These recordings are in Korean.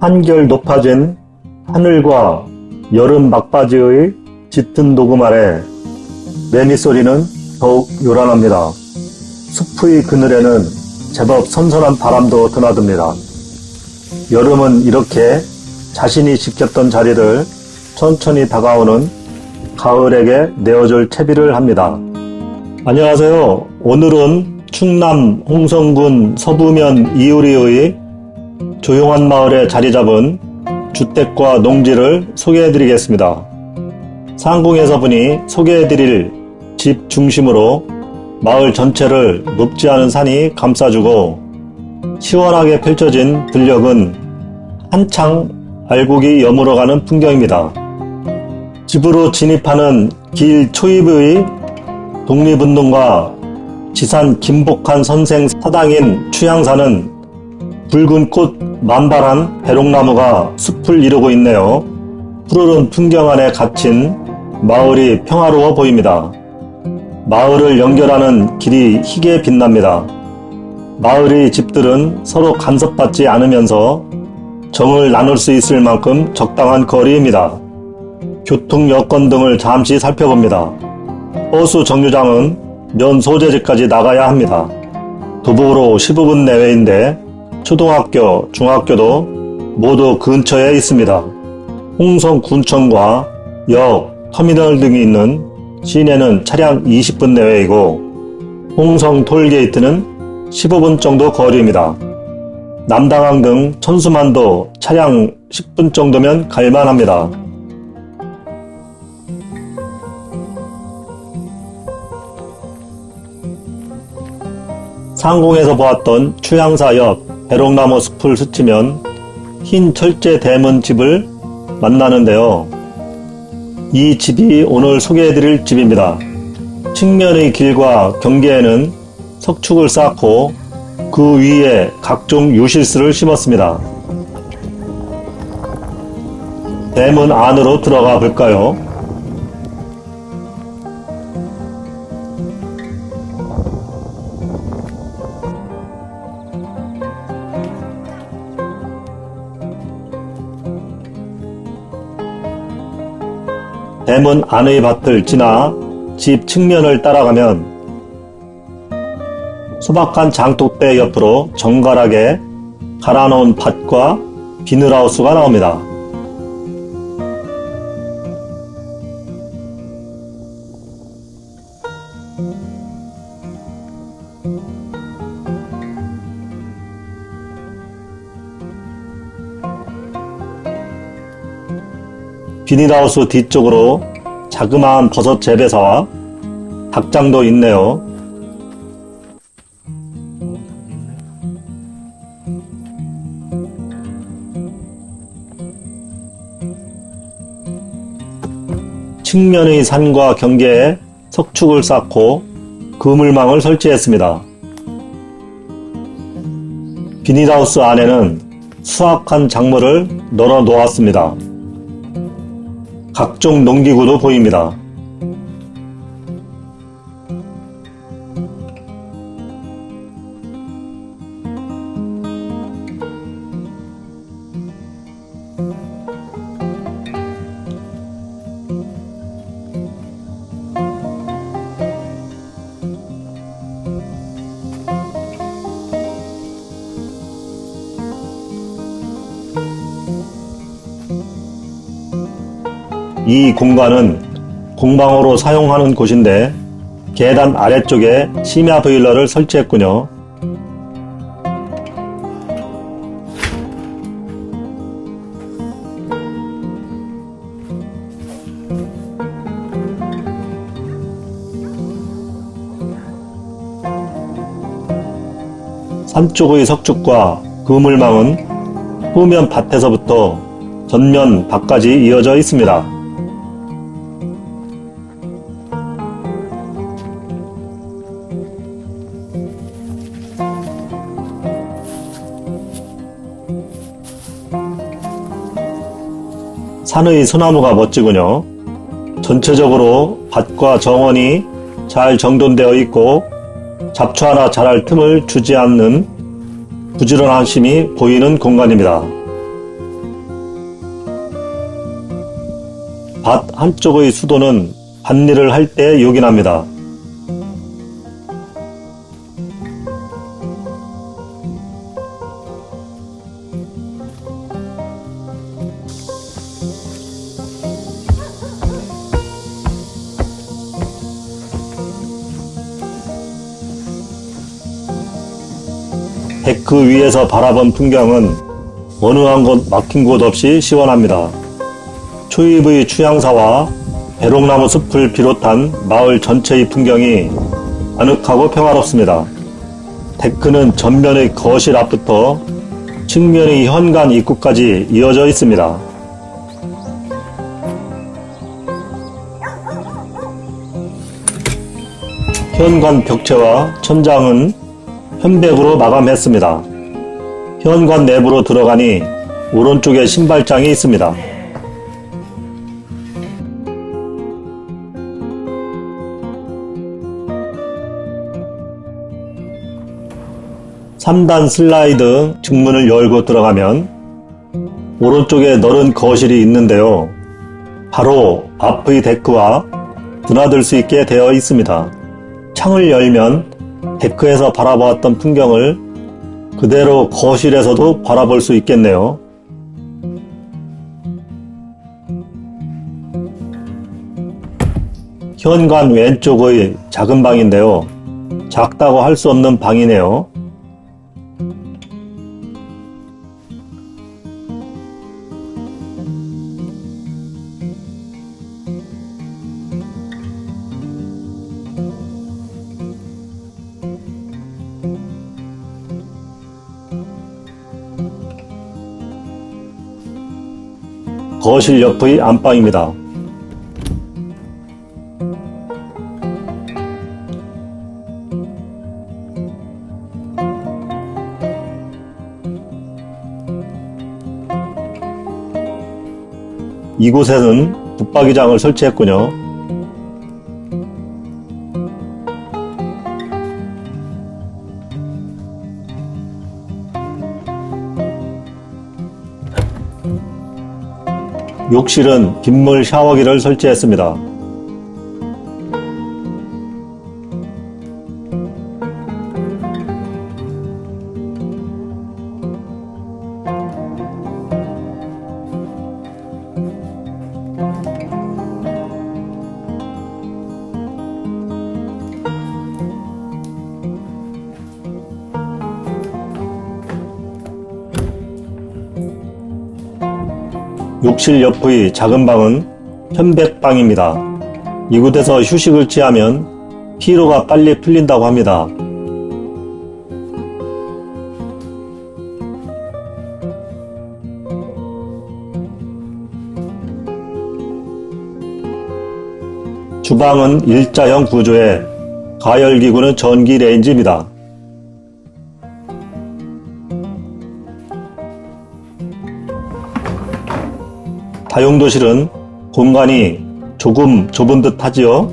한결 높아진 하늘과 여름 막바지의 짙은 녹음 아래 매미 소리는 더욱 요란합니다. 숲의 그늘에는 제법 선선한 바람도 드나듭니다. 여름은 이렇게 자신이 지켰던 자리를 천천히 다가오는 가을에게 내어줄 채비를 합니다. 안녕하세요. 오늘은 충남 홍성군 서부면 이우리의 조용한 마을에 자리 잡은 주택과 농지를 소개해 드리겠습니다. 상공에서 보니 소개해 드릴 집 중심으로 마을 전체를 높지 않은 산이 감싸주고 시원하게 펼쳐진 들녘은 한창 알곡이 여물어가는 풍경입니다. 집으로 진입하는 길 초입의 독립운동가 지산 김복한 선생 사당인 추양사는 붉은 꽃 만발한 배롱나무가 숲을 이루고 있네요. 푸르른 풍경 안에 갇힌 마을이 평화로워 보입니다. 마을을 연결하는 길이 희게 빛납니다. 마을의 집들은 서로 간섭받지 않으면서 정을 나눌 수 있을 만큼 적당한 거리입니다. 교통 여건 등을 잠시 살펴봅니다. 버스 정류장은 면 소재지까지 나가야 합니다. 도보로 15분 내외인데 초등학교, 중학교도 모두 근처에 있습니다. 홍성군청과 역, 터미널 등이 있는 시내는 차량 20분 내외이고 홍성 톨게이트는 15분 정도 거리입니다. 남당항 등 천수만도 차량 10분 정도면 갈만합니다. 상공에서 보았던 추양사 옆 배롱나무 숲을 스치면 흰 철제 대문 집을 만나는데요. 이 집이 오늘 소개해드릴 집입니다. 측면의 길과 경계에는 석축을 쌓고 그 위에 각종 유실수를 심었습니다. 대문 안으로 들어가 볼까요? 대문 안의 밭을 지나 집 측면을 따라가면 소박한 장독대 옆으로 정갈하게 갈아놓은 밭과 비늘하우스가 나옵니다. 비닐하우스 뒤쪽으로 자그마한 버섯 재배사와 닭장도 있네요. 측면의 산과 경계에 석축을 쌓고 그물망을 설치했습니다. 비닐하우스 안에는 수확한 작물을 널어 놓았습니다. 각종 농기구도 보입니다. 이 공간은 공방으로 사용하는 곳인데 계단 아래쪽에 심야 보일러를 설치했군요. 산쪽의 석축과 그물망은 후면 밭에서부터 전면 밭까지 이어져 있습니다. 산의 소나무가 멋지군요. 전체적으로 밭과 정원이 잘 정돈되어 있고 잡초 하나 자랄 틈을 주지 않는 부지런한 심이 보이는 공간입니다. 밭 한쪽의 수도는 밭일을 할 때 요긴합니다. 데크 위에서 바라본 풍경은 어느 한 곳 막힌 곳 없이 시원합니다. 초입의 추양사와 배롱나무 숲을 비롯한 마을 전체의 풍경이 아늑하고 평화롭습니다. 데크는 전면의 거실 앞부터 측면의 현관 입구까지 이어져 있습니다. 현관 벽체와 천장은 현백으로 마감했습니다. 현관 내부로 들어가니 오른쪽에 신발장이 있습니다. 3단 슬라이드 중문을 열고 들어가면 오른쪽에 넓은 거실이 있는데요. 바로 앞의 데크와 드나들 수 있게 되어 있습니다. 창을 열면 데크에서 바라보았던 풍경을 그대로 거실에서도 바라볼 수 있겠네요. 현관 왼쪽의 작은 방인데요. 작다고 할 수 없는 방이네요. 거실 옆의 안방입니다. 이곳에는 붙박이장을 설치했군요. 욕실은 빗물 샤워기를 설치했습니다. 욕실 옆의 작은 방은 편백방입니다. 이곳에서 휴식을 취하면 피로가 빨리 풀린다고 합니다. 주방은 일자형 구조에 가열기구는 전기 레인지입니다. 다용도실은 공간이 조금 좁은 듯 하지요?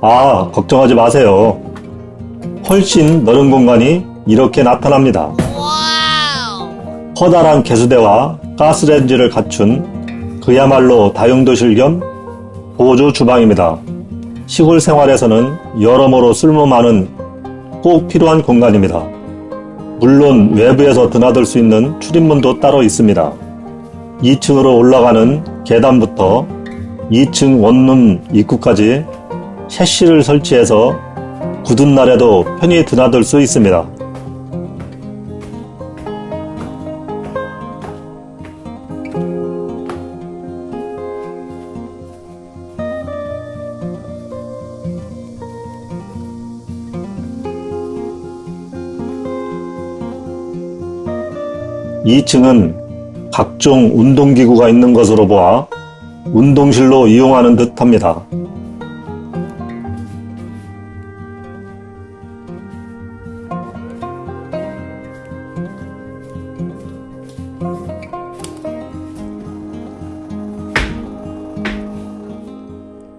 아, 걱정하지 마세요. 훨씬 넓은 공간이 이렇게 나타납니다. 커다란 개수대와 가스렌지를 갖춘 그야말로 다용도실 겸 보조 주방입니다. 시골 생활에서는 여러모로 쓸모 많은 꼭 필요한 공간입니다. 물론 외부에서 드나들 수 있는 출입문도 따로 있습니다. 2층으로 올라가는 계단부터 2층 원룸 입구까지 셰시를 설치해서 굳은 날에도 편히 드나들 수 있습니다. (2층은) 각종 운동기구가 있는 것으로 보아 운동실로 이용하는 듯 합니다.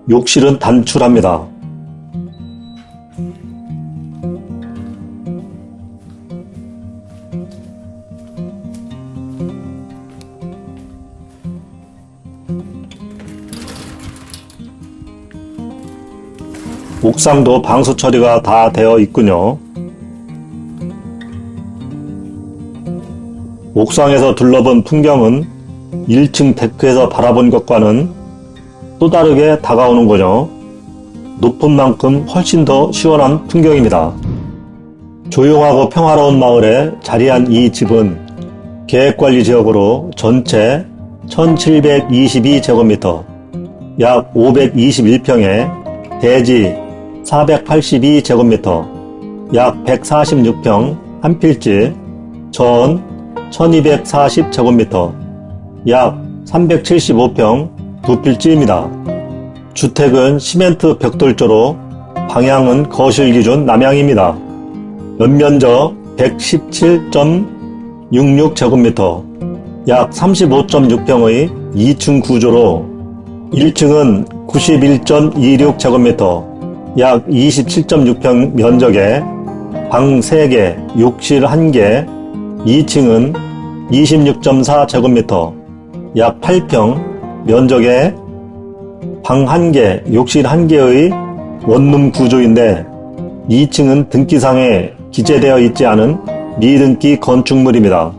욕실은 단출합니다. 옥상도 방수 처리가 다 되어 있군요. 옥상에서 둘러본 풍경은 1층 데크에서 바라본 것과는 또 다르게 다가오는군요. 높은 만큼 훨씬 더 시원한 풍경입니다. 조용하고 평화로운 마을에 자리한 이 집은 계획관리 지역으로 전체 1722제곱미터, 약 521평에 대지 482제곱미터, 약 146평 한 필지, 전 1240제곱미터, 약 375평 두 필지입니다. 주택은 시멘트 벽돌조로 방향은 거실 기준 남향입니다. 연면적 117.66제곱미터, 약 35.6평의 2층 구조로 1층은 91.26제곱미터, 약 27.6평 면적에 방 3개, 욕실 1개, 2층은 26.4제곱미터, 약 8평 면적에 방 1개, 욕실 1개의 원룸 구조인데 2층은 등기상에 기재되어 있지 않은 미등기 건축물입니다.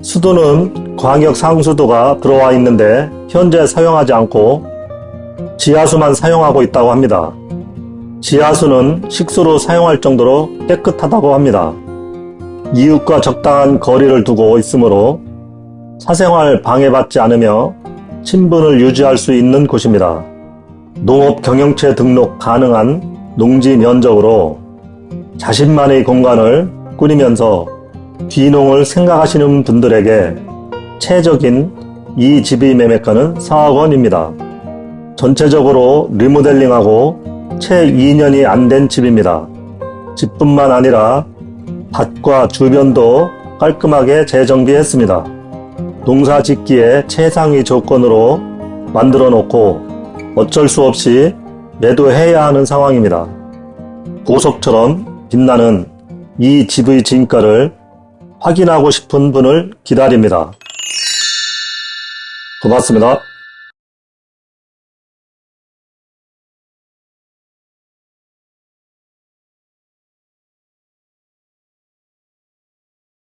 수도는 광역 상수도가 들어와 있는데 현재 사용하지 않고 지하수만 사용하고 있다고 합니다. 지하수는 식수로 사용할 정도로 깨끗하다고 합니다. 이웃과 적당한 거리를 두고 있으므로 사생활 방해받지 않으며 친분을 유지할 수 있는 곳입니다. 농업 경영체 등록 가능한 농지 면적으로 자신만의 공간을 꾸리면서 귀농을 생각하시는 분들에게 최적인 이 집의 매매가는 4억 원입니다. 전체적으로 리모델링하고 채 2년이 안 된 집입니다. 집뿐만 아니라 밭과 주변도 깔끔하게 재정비했습니다. 농사 짓기에 최상위 조건으로 만들어 놓고 어쩔 수 없이 매도해야 하는 상황입니다. 보석처럼 빛나는 이 집의 진가를 확인하고 싶은 분을 기다립니다. 고맙습니다.